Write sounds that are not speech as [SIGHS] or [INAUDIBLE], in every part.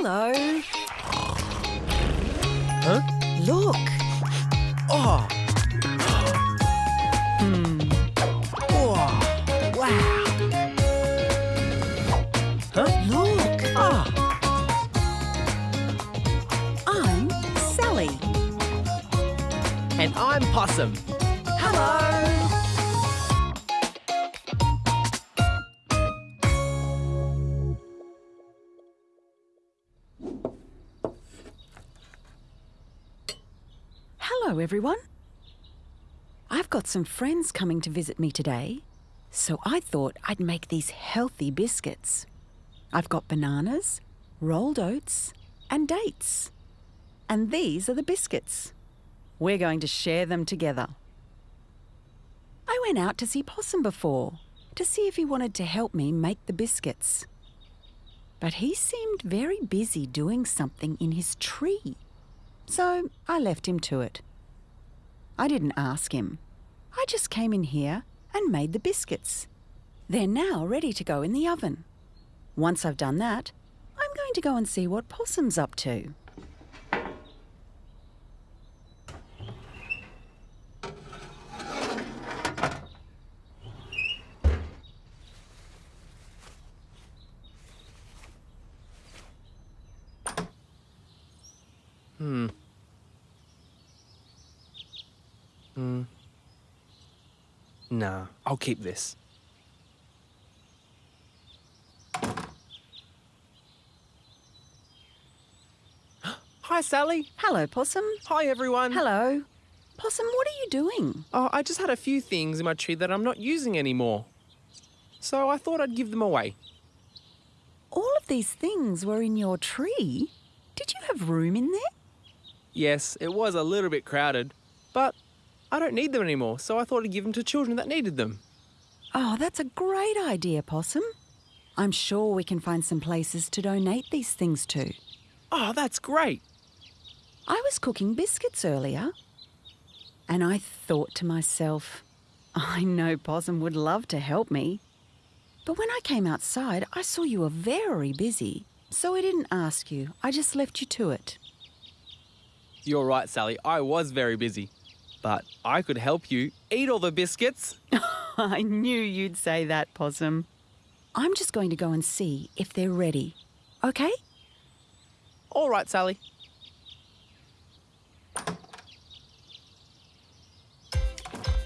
Hello. Huh? Look. Oh. Hmm. Oh. Wow. Huh? Look. Ah. I'm Sally. And I'm Possum. Hello. Hello, everyone. I've got some friends coming to visit me today, so I thought I'd make these healthy biscuits. I've got bananas, rolled oats, and dates. And these are the biscuits. We're going to share them together. I went out to see Possum before to see if he wanted to help me make the biscuits. But he seemed very busy doing something in his tree. So I left him to it. I didn't ask him. I just came in here and made the biscuits. They're now ready to go in the oven. Once I've done that, I'm going to go and see what Possum's up to. Hmm. Hmm. Nah, I'll keep this. [GASPS] Hi, Sally. Hello, Possum. Hi, everyone. Hello. Possum, what are you doing? Oh, I just had a few things in my tree that I'm not using anymore. So I thought I'd give them away. All of these things were in your tree? Did you have room in there? Yes, it was a little bit crowded, but I don't need them anymore, so I thought I'd give them to children that needed them. Oh, that's a great idea, Possum. I'm sure we can find some places to donate these things to. Oh, that's great. I was cooking biscuits earlier, and I thought to myself, I know Possum would love to help me. But when I came outside, I saw you were very busy, so I didn't ask you. I just left you to it. You're right, Sally. I was very busy. But I could help you eat all the biscuits. [LAUGHS] I knew you'd say that, Possum. I'm just going to go and see if they're ready. Okay? All right, Sally.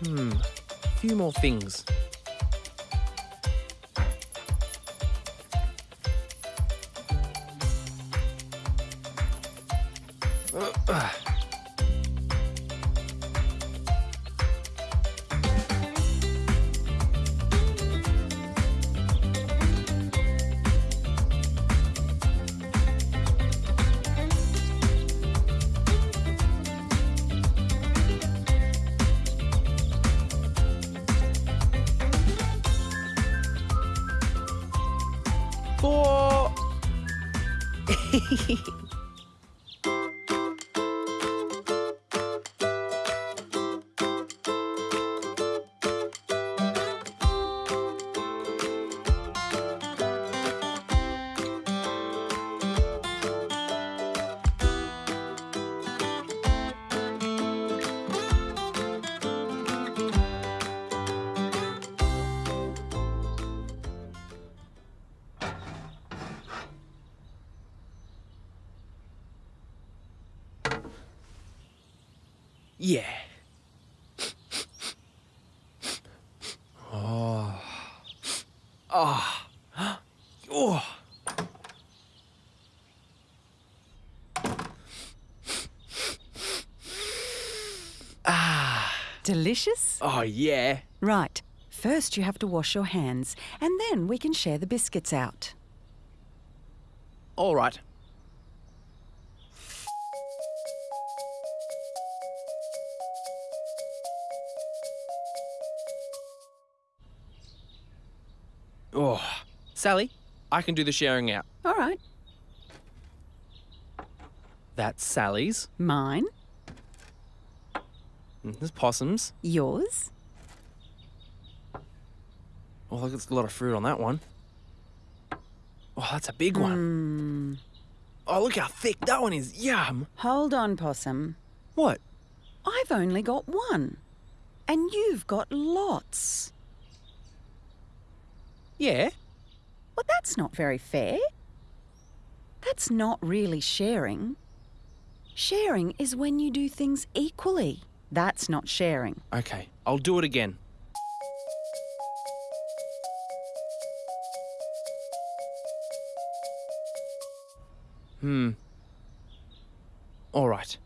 Hmm, a few more things. Uh, uh. Four. Yeah. Oh. Oh. Oh. Ah. Delicious? Oh, yeah. Right. First, you have to wash your hands, and then we can share the biscuits out. All right. Sally, I can do the sharing out. All right. That's Sally's. Mine, And There's Possum's. yours, Oh, look, there's a lot of fruit on that one. Oh, that's a big one. Hmm. Oh, look how thick that one is. Yum. Hold on, Possum. What? I've only got one. And you've got lots. Yeah. That's not very fair. That's not really sharing. Sharing is when you do things equally. That's not sharing. Okay, I'll do it again. Hmm. All right.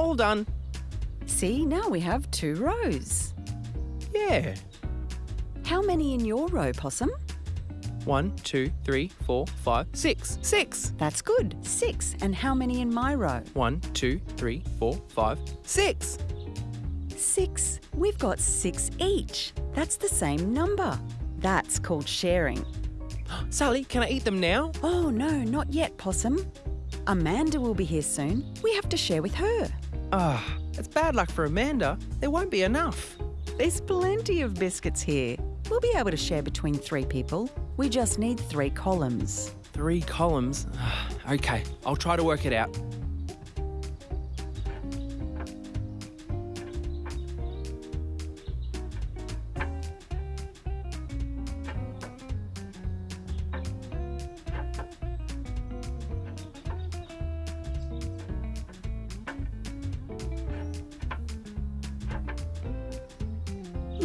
All done. See, now we have two rows. Yeah. How many in your row, Possum? One, two, three, four, five, six. Six. That's good. Six. And how many in my row? One, two, three, four, five, six. Six. We've got six each. That's the same number. That's called sharing. [GASPS] Sally, can I eat them now? Oh, no, not yet, Possum. Amanda will be here soon. We have to share with her. Ah, it's bad luck for Amanda. There won't be enough. There's plenty of biscuits here. We'll be able to share between three people. We just need three columns. Three columns. Ah, okay, I'll try to work it out.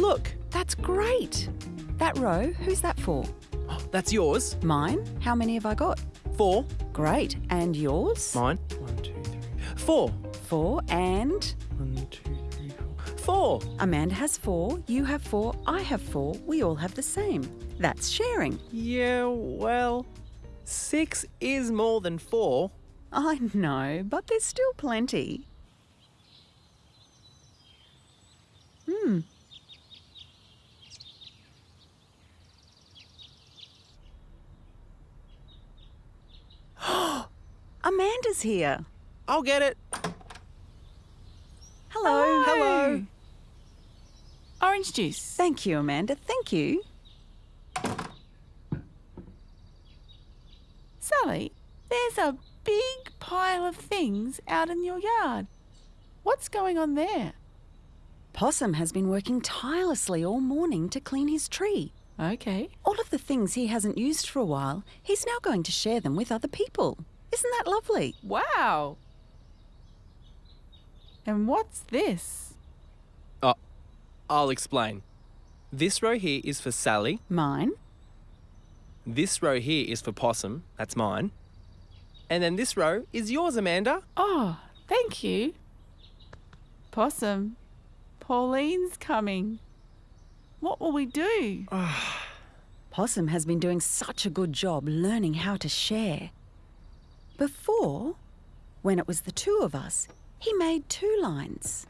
Look, That's great. That row, who's that for? oh, that's yours. Mine? How many have I got? Four. Great. And yours? Mine. One, two, three. Four. Four. And One, two, three, four. Four. Amanda has four, you have four, I have four. We all have the same. That's sharing. Yeah, well, six is more than four. I know, but there's still plenty. Hmm. Amanda's here. I'll get it. Hello. Hello. Orange juice. Thank you, Amanda. Thank you. Sally, there's a big pile of things out in your yard. What's going on there? Possum has been working tirelessly all morning to clean his tree. Okay. All of the things he hasn't used for a while, he's now going to share them with other people. Isn't that lovely? Wow. And what's this? Oh, I'll explain. This row here is for Sally. Mine? This row here is for Possum. That's mine. And then this row is yours, Amanda. Oh, thank you. Possum, Pauline's coming. What will we do? [SIGHS] Possum has been doing such a good job learning how to share. Before, when it was the two of us, he made two lines.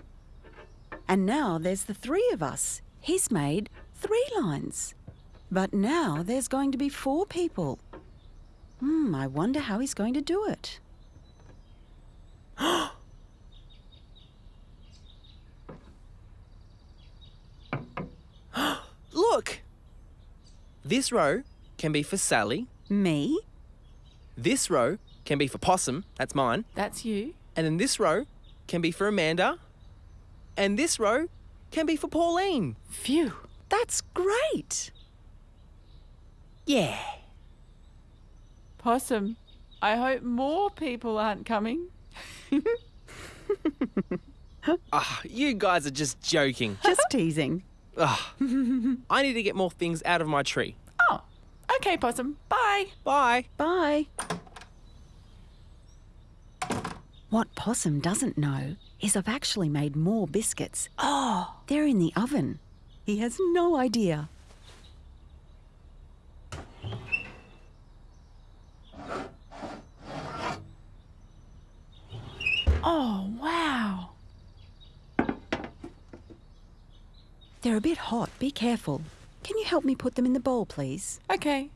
And now there's the three of us. He's made three lines. But now there's going to be four people. Hmm, I wonder how he's going to do it. [GASPS] Look! This row can be for Sally. Me? This row can be for Possum. That's mine. That's you. And then this row can be for Amanda. And this row can be for Pauline. Phew. That's great. Yeah. Possum, I hope more people aren't coming. [LAUGHS] Ah, you guys are just joking. Just teasing. [LAUGHS] Ah, I need to get more things out of my tree. Oh, okay, Possum. Bye. Bye. Bye. What Possum doesn't know is I've actually made more biscuits. Oh, they're in the oven. He has no idea. Oh, wow. They're a bit hot. Be careful. Can you help me put them in the bowl, please? Okay.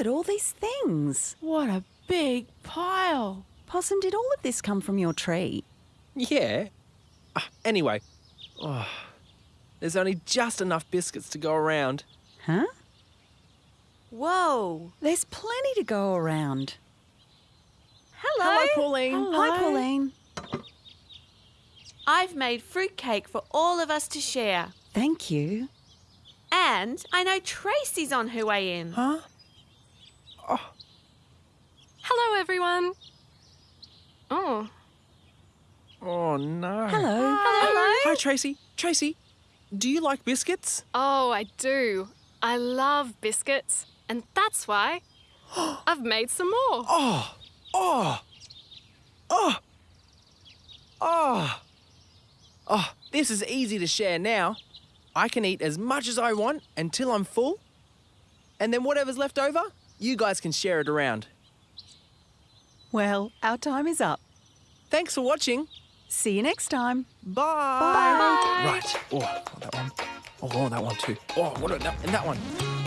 At all these things. What a big pile. Possum, did all of this come from your tree? Yeah. Ah, anyway, oh, there's only just enough biscuits to go around. Huh? Whoa. There's plenty to go around. Hello. Hello, Pauline. Hi, Pauline. I've made fruitcake for all of us to share. Thank you. And I know Tracy's on her way in. Huh? Hello, everyone. Oh, Oh no. Hello. hello. Hi, Tracy. Tracy, do you like biscuits? Oh, I do. I love biscuits, and that's why [GASPS] I've made some more. Oh, oh, oh, oh, oh. This is easy to share now. I can eat as much as I want until I'm full, and then whatever's left over, you guys can share it around. Well, our time is up. Thanks for watching. See you next time. Bye. Bye. Right. Oh, that one. Oh, that one too. Oh, what about that, and that one.